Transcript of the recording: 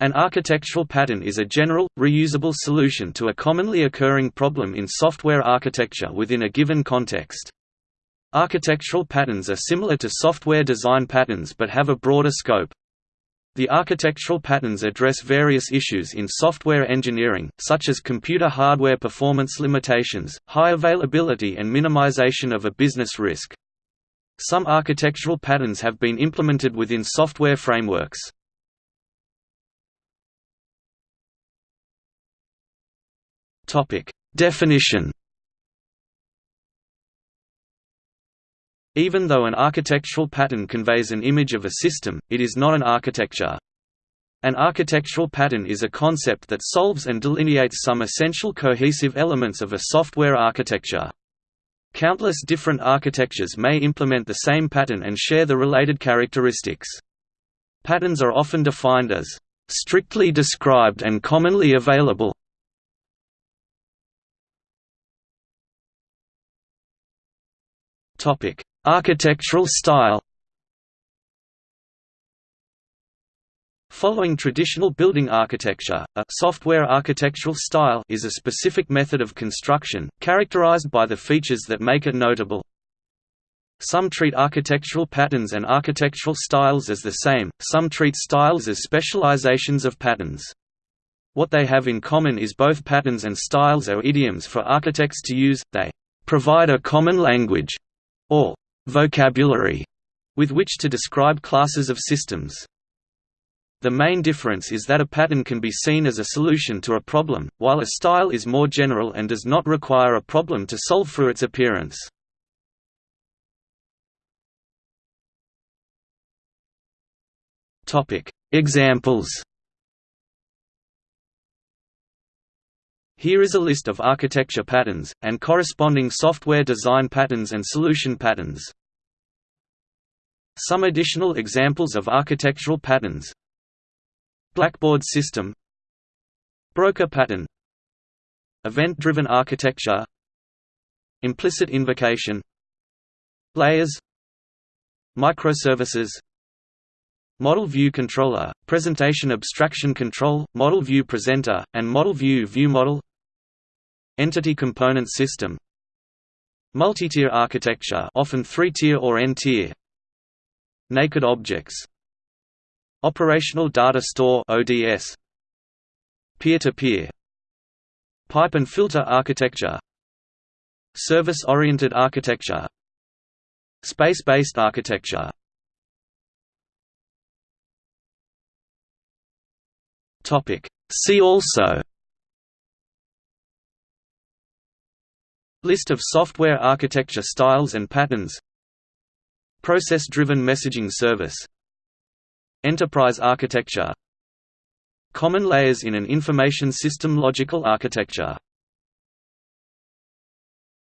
An architectural pattern is a general, reusable solution to a commonly occurring problem in software architecture within a given context. Architectural patterns are similar to software design patterns but have a broader scope. The architectural patterns address various issues in software engineering, such as computer hardware performance limitations, high availability and minimization of a business risk. Some architectural patterns have been implemented within software frameworks. Definition Even though an architectural pattern conveys an image of a system, it is not an architecture. An architectural pattern is a concept that solves and delineates some essential cohesive elements of a software architecture. Countless different architectures may implement the same pattern and share the related characteristics. Patterns are often defined as strictly described and commonly available. Topic: Architectural style Following traditional building architecture, a software architectural style is a specific method of construction, characterized by the features that make it notable. Some treat architectural patterns and architectural styles as the same, some treat styles as specializations of patterns. What they have in common is both patterns and styles are idioms for architects to use, they provide a common language, or vocabulary with which to describe classes of systems. The main difference is that a pattern can be seen as a solution to a problem, while a style is more general and does not require a problem to solve through its appearance. Examples Here is a list of architecture patterns, and corresponding software design patterns and solution patterns. Some additional examples of architectural patterns. Blackboard system. Broker pattern. Event-driven architecture. Implicit invocation. Layers. Microservices. Model View Controller, Presentation Abstraction Control, Model View Presenter, and Model View View Model Entity Component System. Multi-tier architecture often three-tier or n-tier. Naked objects. Operational Data Store ODS Peer-to-peer. -peer. Pipe and filter architecture. Service-oriented architecture. Space-based architecture. See also List of software architecture styles and patterns. Process-driven messaging service. Enterprise architecture. Common layers in an information system logical architecture